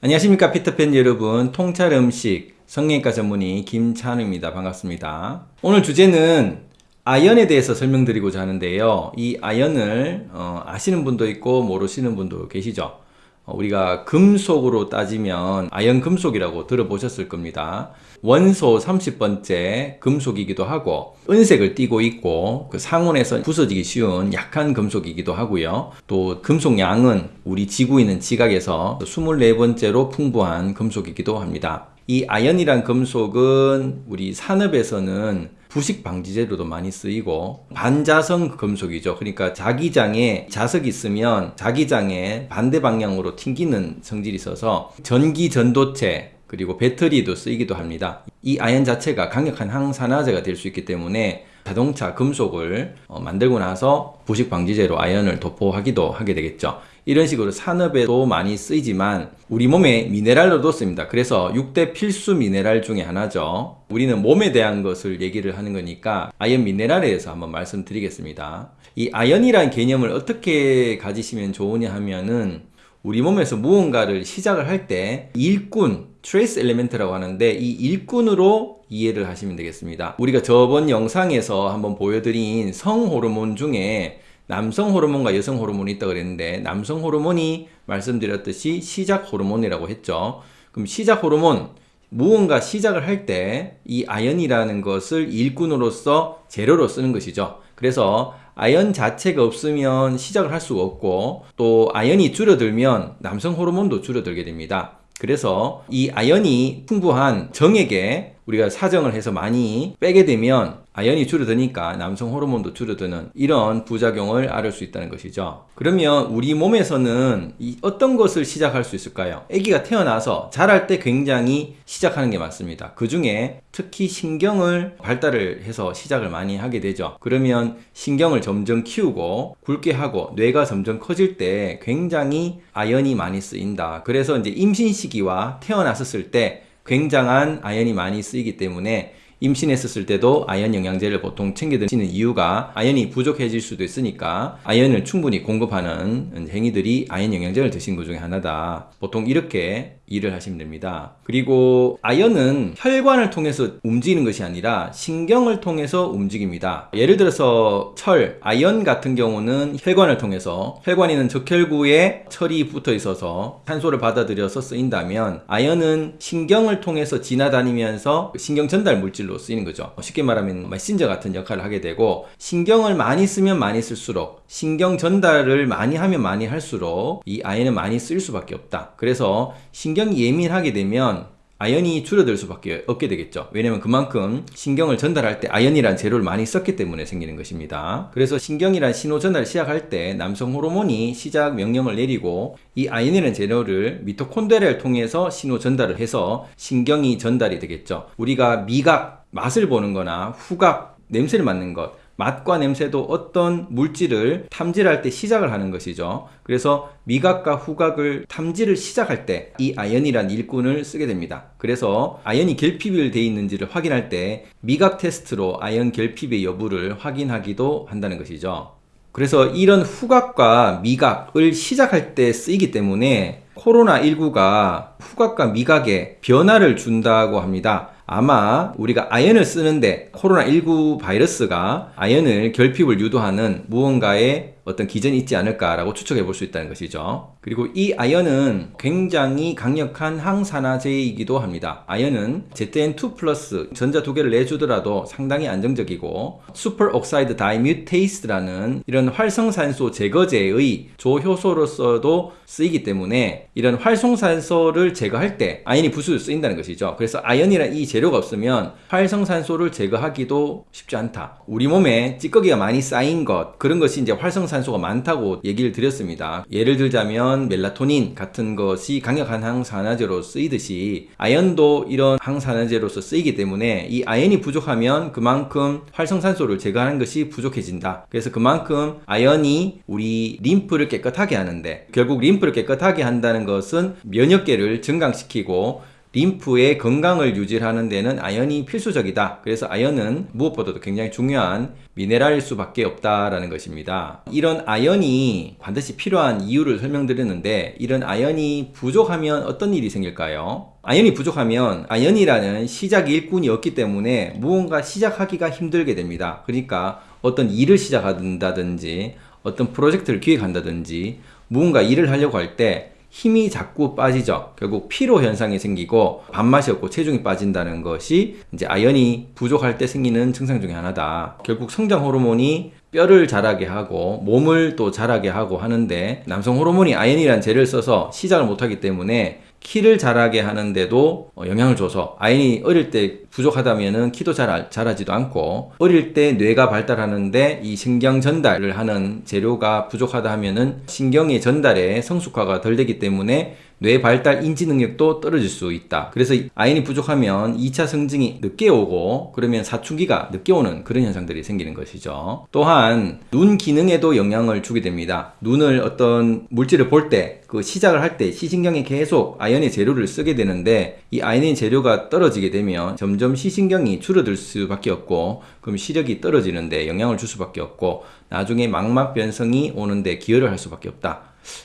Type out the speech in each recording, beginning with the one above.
안녕하십니까 피터팬 여러분. 통찰 음식 성형외과 전문의 김찬우입니다. 반갑습니다. 오늘 주제는 아연에 대해서 설명드리고자 하는데요. 이 아연을 어, 아시는 분도 있고 모르시는 분도 계시죠? 어, 우리가 금속으로 따지면 아연 금속이라고 들어보셨을 겁니다. 원소 30번째 금속이기도 하고 은색을 띠고 있고 그 상온에서 부서지기 쉬운 약한 금속이기도 하고요. 또 금속 양은 우리 지구에 있는 지각에서 24번째로 풍부한 금속이기도 합니다. 이 아연이란 금속은 우리 산업에서는 부식 방지제로도 많이 쓰이고 반자성 금속이죠. 그러니까 자기장에 자석이 있으면 자기장에 반대 방향으로 튕기는 성질이 있어서 전기 전도체 그리고 배터리도 쓰이기도 합니다. 이 아연 자체가 강력한 항산화제가 될 수 있기 때문에 자동차 금속을 어, 만들고 나서 부식 방지제로 아연을 도포하기도 하게 되겠죠. 이런 식으로 산업에도 많이 쓰이지만 우리 몸에 미네랄로도 씁니다. 그래서 6대 필수 미네랄 중에 하나죠. 우리는 몸에 대한 것을 얘기를 하는 거니까 아연 미네랄에 대해서 한번 말씀드리겠습니다. 이 아연이라는 개념을 어떻게 가지시면 좋으냐 하면은 우리 몸에서 무언가를 시작을 할 때 일꾼, trace element라고 하는데 이 일꾼으로 이해를 하시면 되겠습니다. 우리가 저번 영상에서 한번 보여드린 성호르몬 중에 남성 호르몬과 여성 호르몬이 있다고 그랬는데 남성 호르몬이 말씀드렸듯이 시작 호르몬이라고 했죠. 그럼 시작 호르몬 무언가 시작을 할 때 이 아연이라는 것을 일꾼으로서 재료로 쓰는 것이죠. 그래서 아연 자체가 없으면 시작을 할 수가 없고 또 아연이 줄어들면 남성 호르몬도 줄어들게 됩니다. 그래서 이 아연이 풍부한 정액에 우리가 사정을 해서 많이 빼게 되면 아연이 줄어드니까 남성 호르몬도 줄어드는 이런 부작용을 앓을 수 있다는 것이죠. 그러면 우리 몸에서는 어떤 것을 시작할 수 있을까요? 아기가 태어나서 자랄 때 굉장히 시작하는 게 많습니다. 그 중에 특히 신경을 발달을 해서 시작을 많이 하게 되죠. 그러면 신경을 점점 키우고 굵게 하고 뇌가 점점 커질 때 굉장히 아연이 많이 쓰인다. 그래서 이제 임신 시기와 태어났었을 때 굉장한 아연이 많이 쓰이기 때문에 임신했었을 때도 아연 영양제를 보통 챙겨 드시는 이유가 아연이 부족해질 수도 있으니까 아연을 충분히 공급하는 행위들이 아연 영양제를 드신 것 중에 하나다. 보통 이렇게 일을 하시면 됩니다. 그리고 아연은 혈관을 통해서 움직이는 것이 아니라 신경을 통해서 움직입니다. 예를 들어서 철, 아연 같은 경우는 혈관을 통해서 혈관에 있는 적혈구에 철이 붙어 있어서 산소를 받아들여서 쓰인다면 아연은 신경을 통해서 지나다니면서 신경 전달 물질로 쓰이는 거죠. 쉽게 말하면 메신저 같은 역할을 하게 되고 신경을 많이 쓰면 많이 쓸수록 신경 전달을 많이 하면 많이 할수록 이 아연은 많이 쓸 수밖에 없다. 그래서 신경 신경이 예민하게 되면 아연이 줄어들 수밖에 없게 되겠죠. 왜냐면 그만큼 신경을 전달할 때 아연이란 재료를 많이 썼기 때문에 생기는 것입니다. 그래서 신경이란 신호 전달을 시작할 때 남성 호르몬이 시작 명령을 내리고 이 아연이라는 재료를 미토콘드리아를 통해서 신호 전달을 해서 신경이 전달이 되겠죠. 우리가 미각, 맛을 보는 거나 후각, 냄새를 맡는 것 맛과 냄새도 어떤 물질을 탐지할 때 시작을 하는 것이죠. 그래서 미각과 후각을 탐지를 시작할 때 이 아연이란 일꾼을 쓰게 됩니다. 그래서 아연이 결핍이 되어 있는지를 확인할 때 미각 테스트로 아연 결핍의 여부를 확인하기도 한다는 것이죠. 그래서 이런 후각과 미각을 시작할 때 쓰이기 때문에 코로나19가 후각과 미각에 변화를 준다고 합니다. 아마 우리가 아연을 쓰는데 코로나19 바이러스가 아연을 결핍을 유도하는 무언가의 어떤 기전이 있지 않을까라고 추측해 볼 수 있다는 것이죠. 그리고 이 아연은 굉장히 강력한 항산화제이기도 합니다. 아연은 ZN2 플러스 전자 두 개를 내주더라도 상당히 안정적이고 superoxide dismutase라는 이런 활성산소 제거제의 조효소로서도 쓰이기 때문에 이런 활성산소를 제거할 때 아연이 필수로 쓰인다는 것이죠. 그래서 아연이란 이 재료가 없으면 활성산소를 제거하기도 쉽지 않다. 우리 몸에 찌꺼기가 많이 쌓인 것 그런 것이 이제 활성산 항산소가 많다고 얘기를 드렸습니다. 예를 들자면 멜라토닌 같은 것이 강력한 항산화제로 쓰이듯이 아연도 이런 항산화제로서 쓰이기 때문에 이 아연이 부족하면 그만큼 활성산소를 제거하는 것이 부족해진다. 그래서 그만큼 아연이 우리 림프를 깨끗하게 하는데 결국 림프를 깨끗하게 한다는 것은 면역계를 증강시키고 림프의 건강을 유지하는 데는 아연이 필수적이다. 그래서 아연은 무엇보다도 굉장히 중요한 미네랄일 수밖에 없다라는 것입니다. 이런 아연이 반드시 필요한 이유를 설명드렸는데 이런 아연이 부족하면 어떤 일이 생길까요? 아연이 부족하면 아연이라는 시작 일꾼이 없기 때문에 무언가 시작하기가 힘들게 됩니다. 그러니까 어떤 일을 시작한다든지 어떤 프로젝트를 기획한다든지 무언가 일을 하려고 할때 힘이 자꾸 빠지죠. 결국 피로 현상이 생기고 밥맛이 없고 체중이 빠진다는 것이 이제 아연이 부족할 때 생기는 증상 중에 하나다. 결국 성장 호르몬이 뼈를 자라게 하고 몸을 또 자라게 하고 하는데 남성 호르몬이 아연이란 재를 써서 시작을 못하기 때문에 키를 자라게 하는데도 어, 영향을 줘서 아이이 어릴 때 부족하다면은 키도 잘 자라지도 않고 어릴 때 뇌가 발달하는데 이 신경 전달을 하는 재료가 부족하다 하면은 신경의 전달에 성숙화가 덜 되기 때문에 뇌 발달 인지 능력도 떨어질 수 있다. 그래서 아연이 부족하면 2차 성징이 늦게 오고 그러면 사춘기가 늦게 오는 그런 현상들이 생기는 것이죠. 또한 눈 기능에도 영향을 주게 됩니다. 눈을 어떤 물질을 볼 때 그 시작을 할 때 시신경이 계속 아연의 재료를 쓰게 되는데 이 아연의 재료가 떨어지게 되면 점점 시신경이 줄어들 수밖에 없고 그럼 시력이 떨어지는데 영향을 줄 수밖에 없고 나중에 망막 변성이 오는데 기여를 할 수밖에 없다.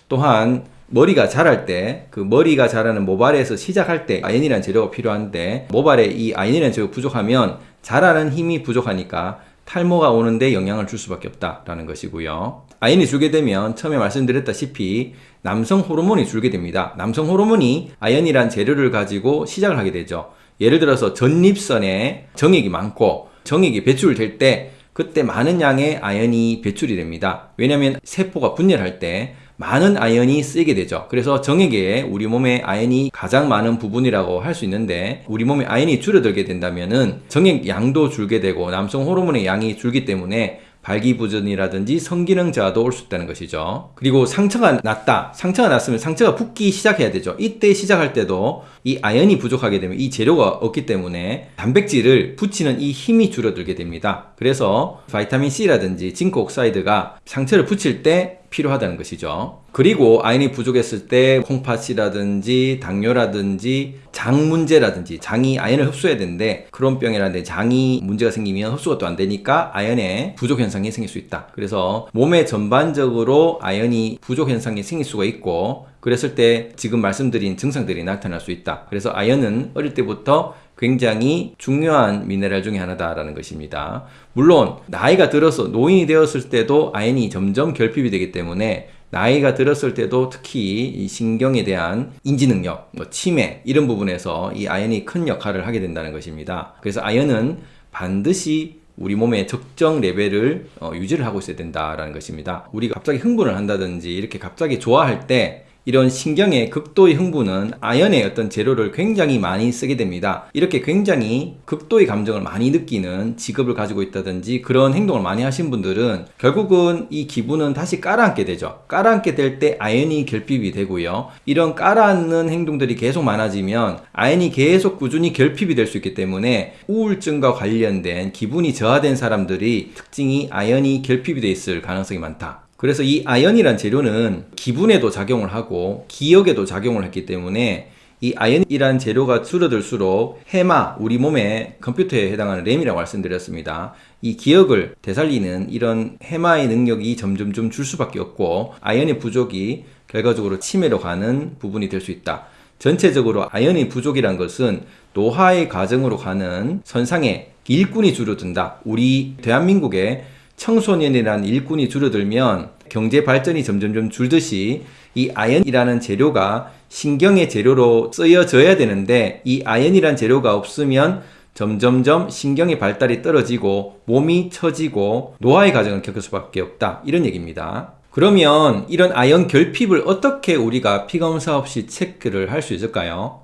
또한 머리가 자랄 때 그 머리가 자라는 모발에서 시작할 때 아연이라는 재료가 필요한데 모발에 이 아연이라는 재료가 부족하면 자라는 힘이 부족하니까 탈모가 오는데 영향을 줄 수밖에 없다라는 것이고요. 아연이 줄게 되면 처음에 말씀드렸다시피 남성 호르몬이 줄게 됩니다. 남성 호르몬이 아연이란 재료를 가지고 시작을 하게 되죠. 예를 들어서 전립선에 정액이 많고 정액이 배출될 때 그때 많은 양의 아연이 배출이 됩니다. 왜냐하면 세포가 분열할 때 많은 아연이 쓰이게 되죠. 그래서 정액에 우리 몸에 아연이 가장 많은 부분이라고 할 수 있는데 우리 몸에 아연이 줄어들게 된다면 은 정액 양도 줄게 되고 남성 호르몬의 양이 줄기 때문에 발기부전이라든지 성기능 저하도 올 수 있다는 것이죠. 그리고 상처가 났다. 상처가 났으면 상처가 붓기 시작해야 되죠. 이때 시작할 때도 이 아연이 부족하게 되면 이 재료가 없기 때문에 단백질을 붙이는 이 힘이 줄어들게 됩니다. 그래서 바이타민 C라든지 징크 옥사이드가 상처를 붙일 때 필요하다는 것이죠. 그리고 아연이 부족했을 때 콩팥이라든지 당뇨라든지 장 문제라든지 장이 아연을 흡수해야 되는데 크론병이라든지 장이 문제가 생기면 흡수가 또 안 되니까 아연의 부족 현상이 생길 수 있다. 그래서 몸에 전반적으로 아연이 부족 현상이 생길 수가 있고 그랬을 때 지금 말씀드린 증상들이 나타날 수 있다. 그래서 아연은 어릴 때부터 굉장히 중요한 미네랄 중에 하나다라는 것입니다. 물론 나이가 들어서 노인이 되었을 때도 아연이 점점 결핍이 되기 때문에 나이가 들었을 때도 특히 이 신경에 대한 인지 능력, 뭐 치매 이런 부분에서 이 아연이 큰 역할을 하게 된다는 것입니다. 그래서 아연은 반드시 우리 몸의 적정 레벨을 어, 유지를 하고 있어야 된다라는 것입니다. 우리가 갑자기 흥분을 한다든지 이렇게 갑자기 좋아할 때 이런 신경의 극도의 흥분은 아연의 어떤 재료를 굉장히 많이 쓰게 됩니다. 이렇게 굉장히 극도의 감정을 많이 느끼는 직업을 가지고 있다든지 그런 행동을 많이 하신 분들은 결국은 이 기분은 다시 깔아앉게 되죠. 깔아앉게 될 때 아연이 결핍이 되고요. 이런 깔아앉는 행동들이 계속 많아지면 아연이 계속 꾸준히 결핍이 될 수 있기 때문에 우울증과 관련된 기분이 저하된 사람들이 특징이 아연이 결핍이 돼 있을 가능성이 많다. 그래서 이 아연이란 재료는 기분에도 작용을 하고 기억에도 작용을 했기 때문에 이 아연이란 재료가 줄어들수록 해마, 우리 몸의 컴퓨터에 해당하는 램이라고 말씀드렸습니다. 이 기억을 되살리는 이런 해마의 능력이 점점 좀 줄 수밖에 없고 아연의 부족이 결과적으로 치매로 가는 부분이 될 수 있다. 전체적으로 아연의 부족이란 것은 노화의 과정으로 가는 선상에 일꾼이 줄어든다. 우리 대한민국의 청소년이라는 일꾼이 줄어들면 경제 발전이 점점점 줄듯이 이 아연이라는 재료가 신경의 재료로 쓰여져야 되는데 이 아연이라는 재료가 없으면 점점점 신경의 발달이 떨어지고 몸이 처지고 노화의 과정을 겪을 수밖에 없다. 이런 얘기입니다. 그러면 이런 아연 결핍을 어떻게 우리가 피검사 없이 체크를 할 수 있을까요?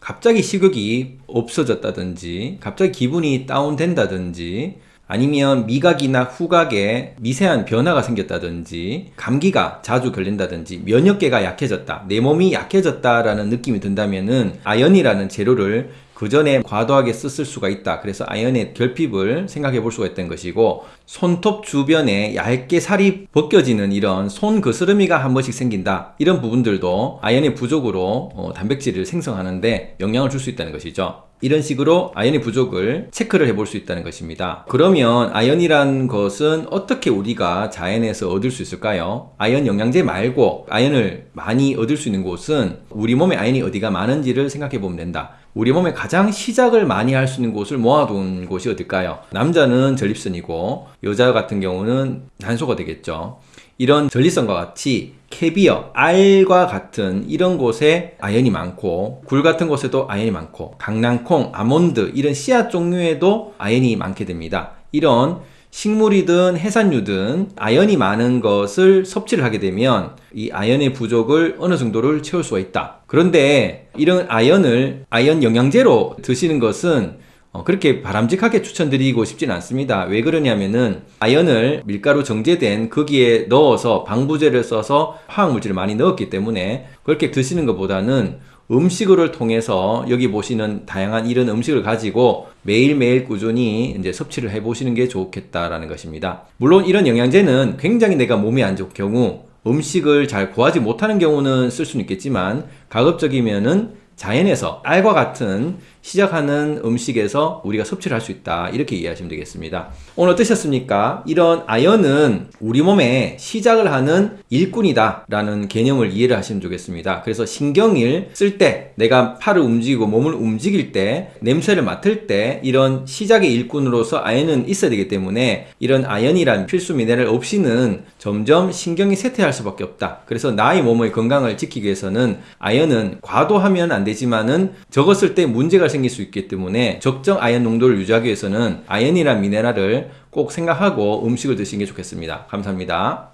갑자기 식욕이 없어졌다든지 갑자기 기분이 다운된다든지 아니면 미각이나 후각에 미세한 변화가 생겼다든지 감기가 자주 걸린다든지 면역계가 약해졌다 내 몸이 약해졌다라는 느낌이 든다면은 아연이라는 재료를 그 전에 과도하게 썼을 수가 있다. 그래서 아연의 결핍을 생각해 볼 수가 있던 것이고 손톱 주변에 얇게 살이 벗겨지는 이런 손 거스름이가 한 번씩 생긴다. 이런 부분들도 아연의 부족으로 어, 단백질을 생성하는데 영향을 줄 수 있다는 것이죠. 이런 식으로 아연의 부족을 체크를 해볼 수 있다는 것입니다. 그러면 아연이란 것은 어떻게 우리가 자연에서 얻을 수 있을까요? 아연 영양제 말고 아연을 많이 얻을 수 있는 곳은 우리 몸에 아연이 어디가 많은지를 생각해 보면 된다. 우리 몸에 가장 시작을 많이 할 수 있는 곳을 모아둔 곳이 어딜까요? 남자는 전립선이고 여자 같은 경우는 난소가 되겠죠. 이런 전립선과 같이 캐비어, 알과 같은 이런 곳에 아연이 많고 굴 같은 곳에도 아연이 많고 강낭콩, 아몬드 이런 씨앗 종류에도 아연이 많게 됩니다. 이런 식물이든 해산류든 아연이 많은 것을 섭취를 하게 되면 이 아연의 부족을 어느 정도를 채울 수가 있다. 그런데 이런 아연을 아연 영양제로 드시는 것은 어, 그렇게 바람직하게 추천드리고 싶지는 않습니다. 왜 그러냐면은 아연을 밀가루 정제된 거기에 넣어서 방부제를 써서 화학물질을 많이 넣었기 때문에 그렇게 드시는 것보다는 음식을 통해서 여기 보시는 다양한 이런 음식을 가지고 매일매일 꾸준히 이제 섭취를 해 보시는 게 좋겠다라는 것입니다. 물론 이런 영양제는 굉장히 내가 몸이 안 좋을 경우 음식을 잘 구하지 못하는 경우는 쓸 수는 있겠지만 가급적이면은 자연에서 알과 같은 시작하는 음식에서 우리가 섭취를 할 수 있다. 이렇게 이해하시면 되겠습니다. 오늘 어떠셨습니까? 이런 아연은 우리 몸에 시작을 하는 일꾼이다. 라는 개념을 이해를 하시면 좋겠습니다. 그래서 신경을 쓸 때, 내가 팔을 움직이고 몸을 움직일 때, 냄새를 맡을 때, 이런 시작의 일꾼으로서 아연은 있어야 되기 때문에 이런 아연이란 필수 미네랄 없이는 점점 신경이 쇠퇴할 수밖에 없다. 그래서 나의 몸의 건강을 지키기 위해서는 아연은 과도하면 안 되지만은 적었을 때 문제가 생길 수 있기 때문에 적정 아연 농도를 유지하기 위해서는 아연이란 미네랄을 꼭 생각하고 음식을 드시는 게 좋겠습니다. 감사합니다.